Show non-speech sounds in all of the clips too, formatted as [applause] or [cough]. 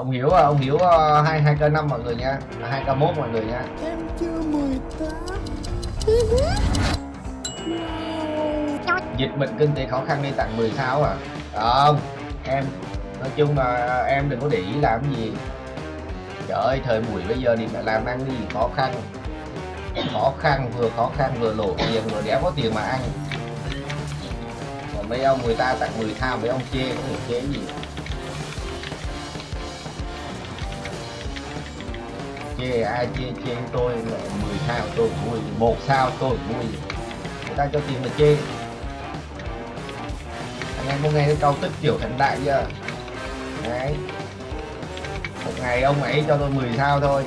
ông hiếu à, ông hiếu à, hai hai k năm mọi người nha. Hai k mốt mọi người nha. Em chưa 18 dịch bệnh kinh tế khó khăn nên tặng 10 sao à? Không em nói chung là em đừng có để ý làm cái gì. Trời ơi thời buổi bây giờ thì phải làm ăn gì khó khăn. Khó khăn vừa khó khăn vừa lộ tiền vừa đéo có tiền mà ăn. Còn mấy ông người ta tặng 10 sao mấy ông chê có thể chê gì chê ai chê chê tôi là 10 sao tôi vui một sao tôi vui. Người ta cho tiền mà chê. Anh em có nghe cái câu tích tiểu thành đại chưa? Đấy. Một ngày ông ấy cho tôi 10 sao thôi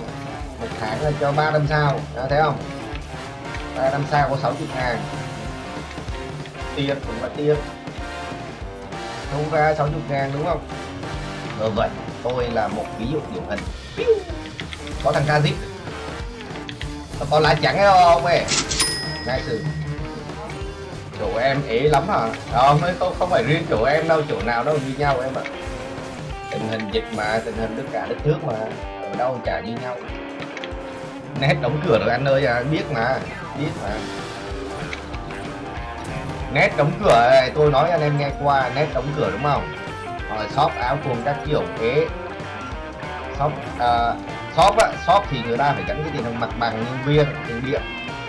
một tháng là cho ba năm sao đó, thấy không? Ba năm sao có 60 ngàn. Tiền cũng là tiền không ra 60 ngàn đúng không? Ờ vậy tôi là một ví dụ điển hình có thằng Kazip nó có lá trắng đó không ấy. Nice Chủ chỗ em ế lắm hả? Ờ, không không không phải riêng chỗ em đâu chỗ nào đâu như nhau em ạ. Tình hình dịch mà tình hình tất cả đất nước mà ở đâu chả như nhau. Nét đóng cửa rồi anh ơi à, biết mà biết mà. Nét đóng cửa này, tôi nói anh em nghe qua nét đóng cửa đúng không? Rồi shop áo quần các kiểu thế shop uh, shop á shop thì người ta phải gắn cái tiền mặt bằng nhân viên tiền điện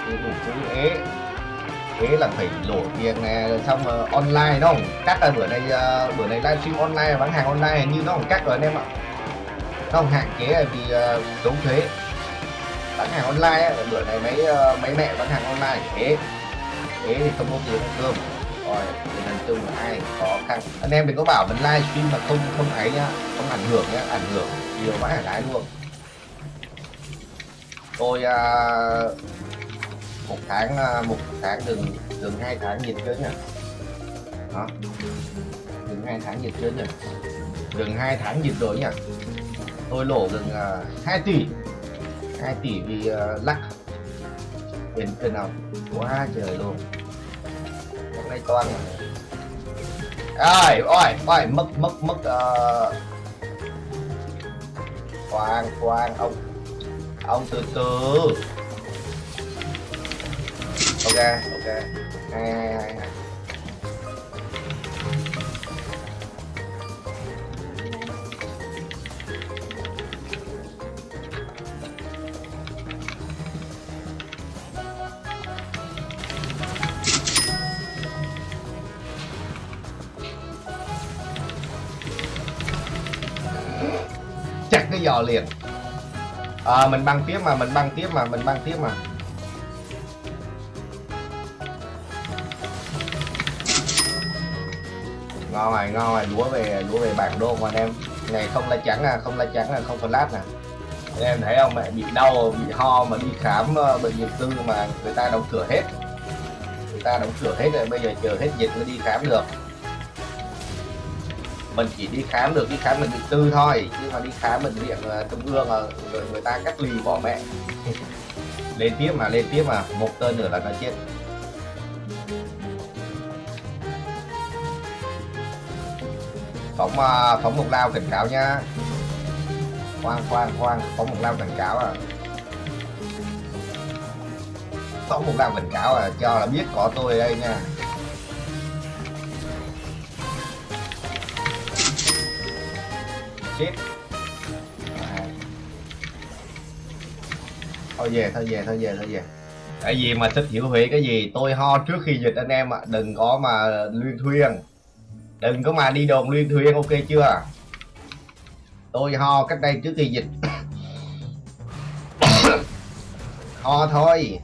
tiền đủ thứ. Ế thế là phải đổ tiền nè xong uh, online đúng không? Cắt là bữa nay uh, bữa nay livestream online bán hàng online như nó không cắt rồi anh em ạ. Nó không hạn chế vì à, uh, đúng thuế. Bán hàng online bữa này mấy uh, mấy mẹ bán hàng online. Thế thế thì không có tiền ăn cơm. Rồi thì nói chung là ai khó khăn. Anh em đừng có bảo mình livestream mà không không ấy nhá không ảnh hưởng nhá ảnh hưởng nhiều quá là lái luôn tôi uh, một tháng uh, một tháng đừng đừng hai tháng dịch chứ nhỉ? Đó đừng hai tháng dịch chứ nhỉ? Gần hai tháng dịch rồi nhỉ? Tôi lỗ gần à, uh, 2 tỷ. 2 tỷ vì uh, lắc. Tiền tiền nào? Quá trời luôn. Hôm nay toàn. Ơi ôi ôi mất mất mất uh... khoan khoan ông ông từ từ. Ok ok. Hai hai hai hai chặt cái giò liền à, mình băng tiếp mà mình băng tiếp mà mình băng tiếp mà. Ngon rồi ngon rồi lúa về lúa về bản đô mà anh em. Này không lá trắng à không lá trắng là không flash à. nè anh em thấy không mẹ bị đau bị ho mà đi khám uh, bệnh viện tư mà người ta đóng cửa hết. Người ta đóng cửa hết rồi bây giờ chờ hết dịch mới đi khám được mình chỉ đi khám được, đi khám bệnh viện tư thôi. Chứ mà đi khám bệnh viện ờ, trung ương ờ, rồi người ta cách ly bỏ mẹ. [laughs] Lên tiếp mà, lên tiếp mà. Một tên nữa là nó chết. Phóng ờ, phóng một lao cảnh cáo nha khoan khoan khoan. Phóng một lao cảnh cáo à. Phóng một lao cảnh cáo à cho là biết có tôi ở đây nha. À. thôi về thôi về thôi về thôi về. Cái gì mà thích hiểu hủy cái gì? Tôi ho trước khi dịch anh em ạ. À. đừng có mà luyên thuyên. Đừng có mà đi đồn luyên thuyên ok chưa? Tôi ho cách đây trước khi dịch. [coughs] Ho thôi.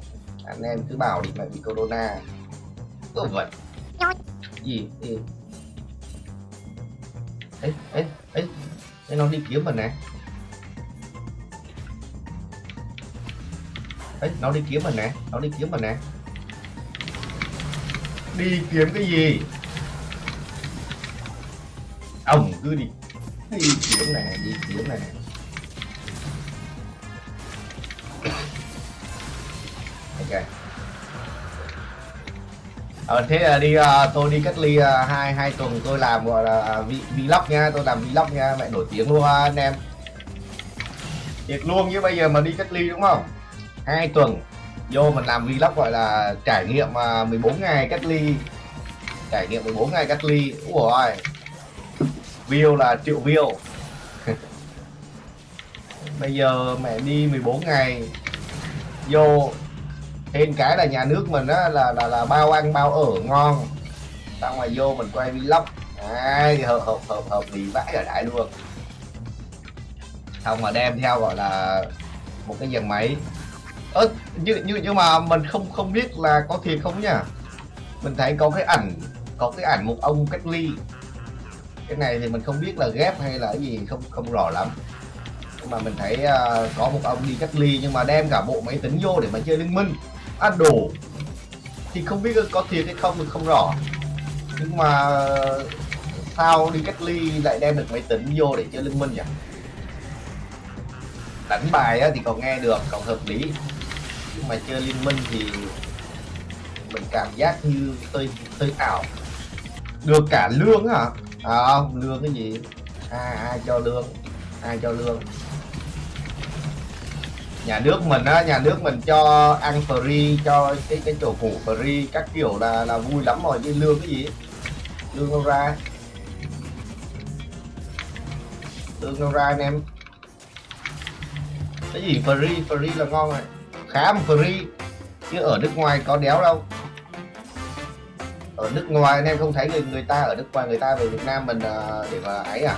Anh em cứ bảo đi mẹ bị corona. Cứ vậy gì? Gì? Ấy ấy ấy ấy nó đi kiếm mình nè ấy nó đi kiếm mình nè nó đi kiếm mình nè đi kiếm cái gì? Ông cứ đi. Đi kiếm này đi kiếm này. Ok ờ, thế là đi uh, tôi đi cách ly uh, hai hai tuần tôi làm gọi là vlog nha tôi làm vlog nha mẹ nổi tiếng luôn anh em. Thiệt luôn chứ bây giờ mà đi cách ly đúng không? Hai tuần vô mình làm vlog gọi là trải nghiệm à, 14 ngày cách ly. Trải nghiệm 14 ngày cách ly ui view là triệu view. [laughs] Bây giờ mẹ đi 14 ngày vô thêm cái là nhà nước mình á là là là bao ăn bao ở ngon. Xong rồi vô mình quay vlog. Đấy, hợp hợp hợp hợp lý vãi ở đại luôn. Xong mà đem theo gọi là một cái dàn máy. Ơ nhưng nhưng nhưng mà mình không không biết là có thiệt không nha, mình thấy có cái ảnh có cái ảnh một ông cách ly. Cái này thì mình không biết là ghép hay là cái gì không không rõ lắm. Nhưng mà mình thấy uh, có một ông đi cách ly nhưng mà đem cả bộ máy tính vô để mà chơi liên minh ăn đồ. Thì không biết có thiệt hay không thì không rõ. Nhưng mà sao đi cách ly lại đem được máy tính vô để chơi liên minh nhỉ? Đánh bài á, thì còn nghe được còn hợp lý. Nhưng mà chơi liên minh thì mình cảm giác như tơi tơi ảo. Được cả lương hả à không lương cái gì? Ai, ai cho lương? Ai cho lương? Nhà nước mình á nhà nước mình cho ăn free cho cái cái chỗ củ free các kiểu là là vui lắm rồi chứ lương cái gì lương đâu ra? Lương đâu ra anh em? Cái gì free free là ngon rồi. Khá mà free chứ ở nước ngoài có đéo đâu. Ở nước ngoài anh em không thấy người người ta ở nước ngoài người ta về Việt Nam mình à, để mà ấy à?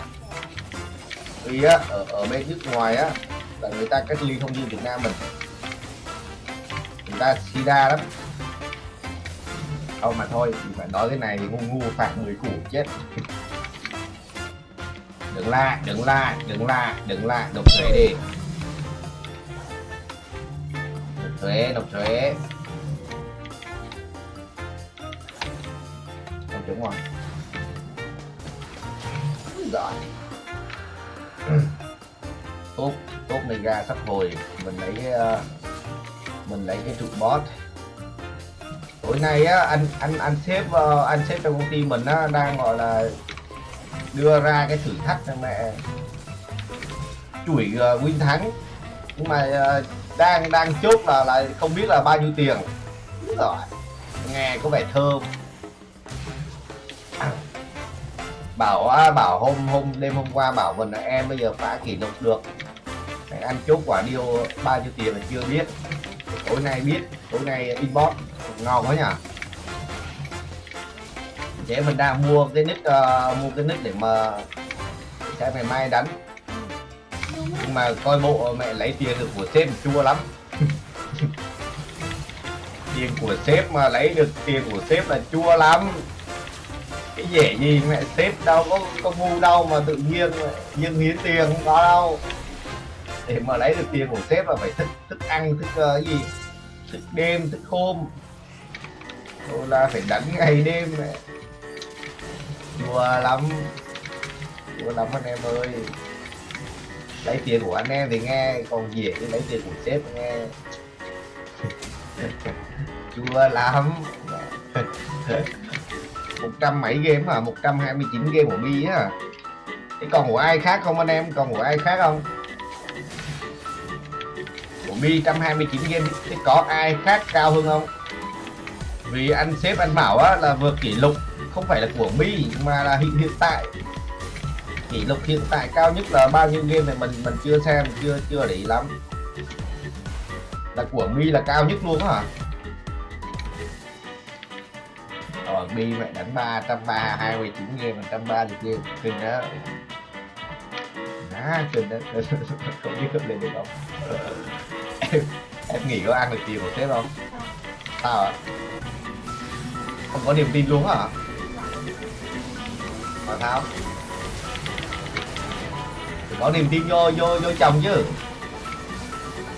Vì á ở, ở bên nước ngoài á là người ta cách ly không như Việt Nam mình. Người ta sida lắm. Không mà thôi thì phải nói cái này thì ngu ngu, phạt người cũ chết. Đừng la đừng la đừng la đừng la nộp thuế đi. Nộp thuế nộp thuế. Không đúng rồi rồi. Tốt này ra sắp hồi. Mình lấy cái uh, mình lấy cái trụ boss tối nay á anh anh anh sếp uh, anh sếp trong công ty mình á đang gọi là đưa ra cái thử thách cho mẹ. Chuỗi ờ, uh, win thắng. Nhưng mà uh, đang đang chốt là là không biết là bao nhiêu tiền. Rồi. Nghe có vẻ thơm. Bảo bảo hôm hôm đêm hôm qua bảo mình là em bây giờ phá kỷ lục được. Để ăn chốt quả điêu bao nhiêu tiền là chưa biết. Tối nay biết tối nay inbox ngon quá nhỉ. Để mình đang mua cái nick uh, mua cái nick để mà sẽ ngày mai đánh. Nhưng mà coi bộ mẹ lấy tiền được của sếp chua lắm. [laughs] Tiền của sếp mà lấy được tiền của sếp là chua lắm. Cái dễ gì mẹ sếp đâu có có ngu đâu mà tự nhiên nhưng hiến tiền không có đâu để mà lấy được tiền của sếp là phải thức thức ăn thức uh, gì? Thức đêm thức hôm. Rồi là phải đánh ngày đêm này. đùa lắm. Đùa lắm anh em ơi. Lấy tiền của anh em thì nghe còn dễ chứ lấy tiền của sếp nghe. [laughs] Chua lắm. [laughs] Một trăm mấy game hả? Một trăm hai mươi chín game của mi á thế còn của ai khác không anh em? Còn của ai khác không? Mi 129 game. Có ai khác cao hơn không? Vì anh sếp anh bảo á, là vượt kỷ lục, không phải là của mi, mà là hiện hiện tại. Kỷ lục hiện tại cao nhất là bao nhiêu game này mình mình chưa xem, chưa chưa để ý lắm. Là của mi là cao nhất luôn hả? Ở mi mẹ đánh ba, trăm ba, hai mươi chín game, một trăm ba mươi game. Kinh đó à kinh đó [laughs] không biết cấp lên được không? [laughs] em, em nghĩ có ăn được gì một sếp không? Sao ạ? Không có niềm tin luôn hả mà sao? Phải có niềm tin vô vô vô chồng chứ.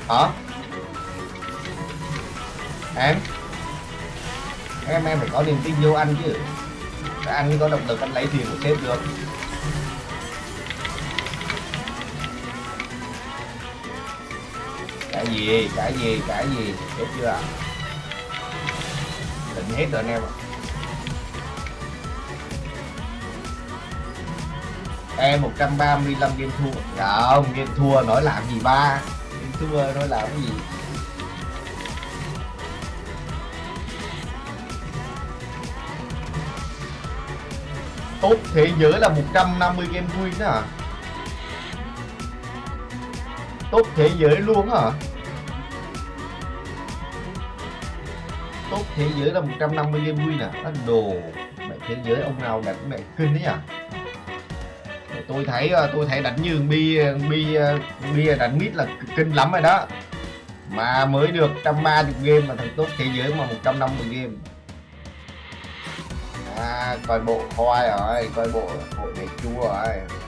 Hả? Em? Em em phải có niềm tin vô anh chứ. Anh mới có động lực anh lấy tiền của sếp được. Cái gì cái gì cái gì. Biết chưa? Định hết rồi anh em ạ. Em 135 game thua. Dạ không, game thua nói làm gì ba? Game thua nói làm cái gì? Top thế giới là 150 game win đó hả? Top thế giới luôn hả? Top thế giới là 150 game win à Anh đồ, mẹ thế giới ông nào đánh mẹ kinh đấy à Để tôi thấy à, tôi thấy đánh như bi bi à, bi đánh mít là kinh lắm rồi đó. Mà mới được 130 game mà thằng top thế giới mà 150 game. À coi bộ khoai rồi, coi bộ bộ này chua rồi.